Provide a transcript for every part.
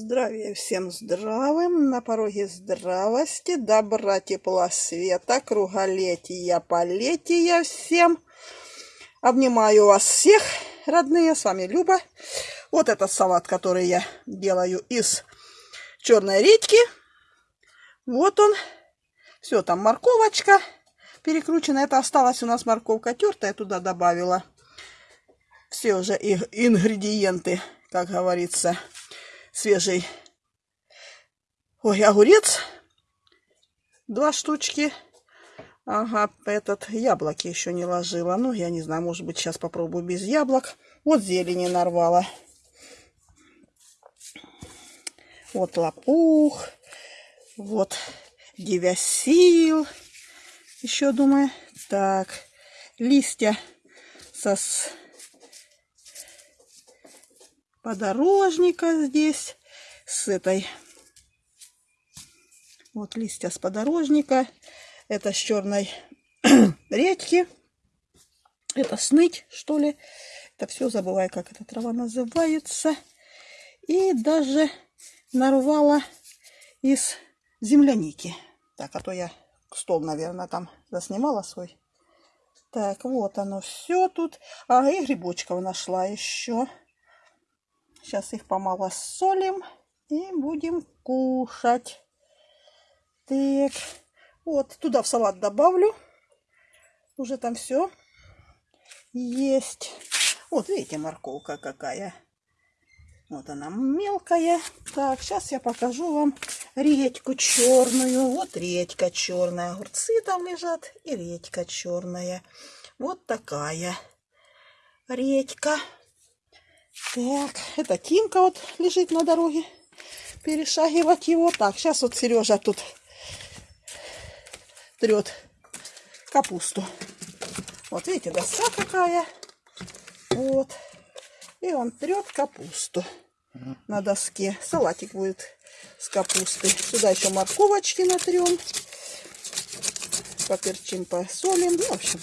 Здравия всем здравым, на пороге здравости, добра, тепла, света, круголетия, полетия всем. Обнимаю вас всех, родные, с вами Люба. Вот этот салат, который я делаю из черной редьки. Вот он. Все, там морковочка перекручена. Это осталась у нас морковка тертая, туда добавила. Все уже ингредиенты, как говорится свежий. Ой, огурец. Два штучки. Ага, этот яблоки еще не ложила. Ну, я не знаю, может быть, сейчас попробую без яблок. Вот зелени нарвала. Вот лопух. Вот девясил. Еще, думаю. Так, листья со подорожника здесь с этой. Вот листья с подорожника. Это с черной редьки. Это сныть, что ли. Это все забываю, как эта трава называется. И даже нарвала из земляники. Так, а то я стол, наверное, там заснимала свой. Так, вот оно все тут. А, и грибочков нашла еще. Сейчас их помалосолим и будем кушать. Так, вот туда в салат добавлю. Уже там все есть. Вот видите, морковка какая. Вот она мелкая. Так, сейчас я покажу вам редьку черную. Вот редька черная. Огурцы там лежат. И редька черная. Вот такая редька. Так, это Тимка вот лежит на дороге. Перешагивать его. Так, сейчас вот Сережа тут трет капусту. Вот видите, доска какая. Вот. И он трет капусту на доске. Салатик будет с капустой. Сюда еще морковочки натрем. Поперчим, посолим. Ну, в общем,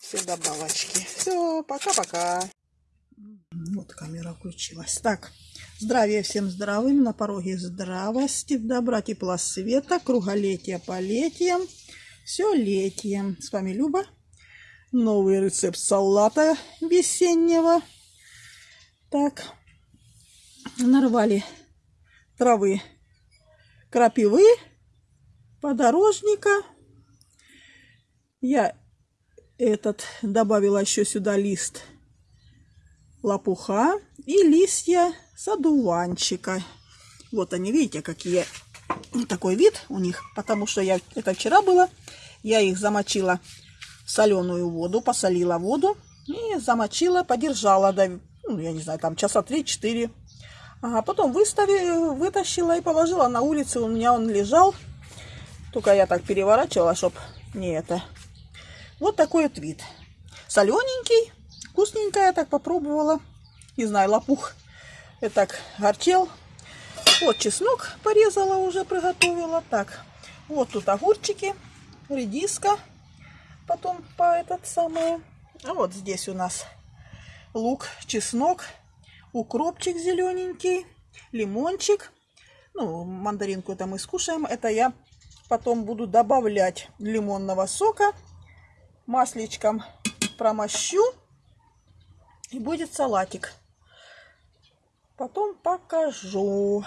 все добавочки. Все, пока-пока. Вот камера включилась. Так, здравия всем здравым, на пороге здравости, добра, тепла, света, круголетия, полетия, все летием. С вами Люба. Новый рецепт салата весеннего. Так, нарвали травы крапивы, подорожника. Я этот добавила еще сюда лист лопуха и листья садуванчика. Вот они, видите, какие такой вид у них, потому что я это вчера было, я их замочила в соленую воду, посолила воду и замочила, подержала, до, ну, я не знаю, там часа 3-4. А потом выставила, вытащила и положила на улице, у меня он лежал, только я так переворачивала, чтобы не это. Вот такой вот вид. Солененький, Вкусненькая, так попробовала. Не знаю, лопух. Я так горчел. Вот чеснок порезала уже, приготовила. Так, вот тут огурчики, редиска. Потом по этот самый. А вот здесь у нас лук, чеснок, укропчик зелененький, лимончик. Ну, мандаринку это мы скушаем. Это я потом буду добавлять лимонного сока. Масличком промощу. И будет салатик. Потом покажу.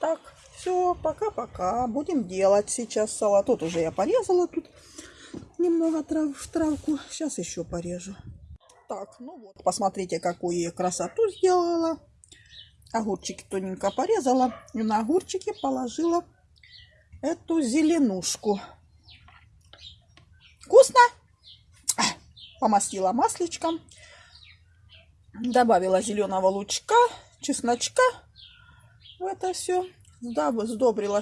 Так, все, пока-пока. Будем делать сейчас салат. Тут уже я порезала тут немного трав, в травку. Сейчас еще порежу. Так, ну вот, посмотрите, какую я красоту сделала. Огурчики тоненько порезала. И на огурчики положила эту зеленушку. Вкусно? Помастила масличком. Добавила зеленого лучка, чесночка в это все. Сдобрила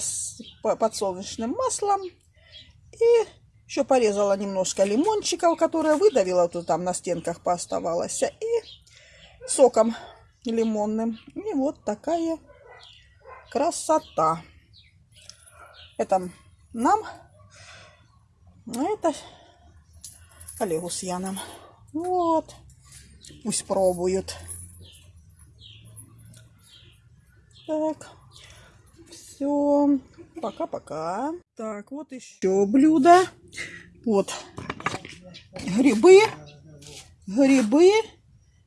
подсолнечным маслом. И еще порезала немножко лимончиков, которые выдавила, тут там на стенках пооставалось. И соком лимонным. И вот такая красота. Это нам, а это Олегу с Яном. Вот. Пусть пробуют. Так, все, пока-пока. Так, вот еще блюдо. Вот грибы, грибы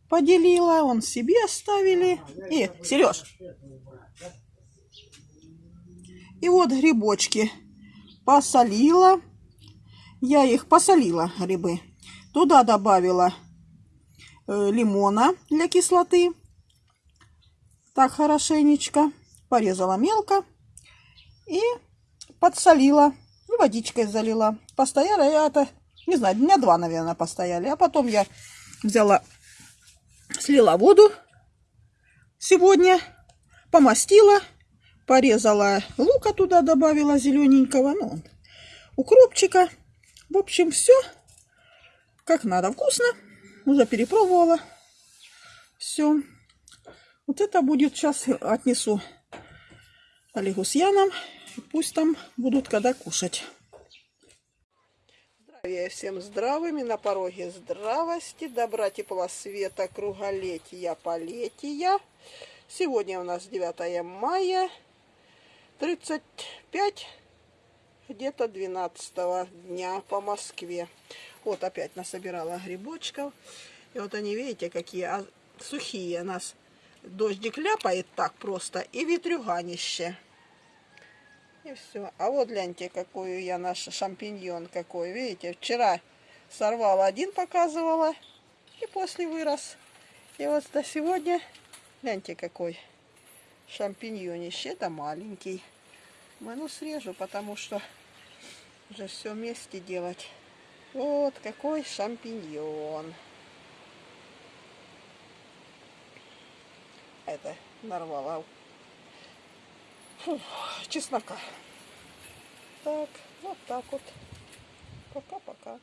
поделила, он себе оставили. И, Сереж, и вот грибочки посолила. Я их посолила, грибы. Туда добавила лимона для кислоты. Так хорошенечко. Порезала мелко. И подсолила. И водичкой залила. Постояла я это, не знаю, дня два, наверное, постояли. А потом я взяла, слила воду сегодня, помастила, порезала лука туда, добавила зелененького, ну, укропчика. В общем, все как надо. Вкусно. Уже перепробовала. Все. Вот это будет сейчас отнесу Олегу с Яном. Пусть там будут когда кушать. Здравия всем здравыми. На пороге здравости. Добра, тепла, света, круголетия, полетия. Сегодня у нас 9 мая. 35 где-то 12 дня по Москве. Вот опять насобирала грибочков. И вот они, видите, какие а, сухие. Нас дождик ляпает так просто. И ветрюганище. И все. А вот гляньте, какую я наш шампиньон какой. Видите, вчера сорвала один, показывала. И после вырос. И вот до сегодня, гляньте, какой шампиньонище. Это маленький. Ну, срежу, потому что уже все вместе делать. Вот какой шампиньон. Это нарвала. Чеснока. Так, вот так вот. Пока-пока.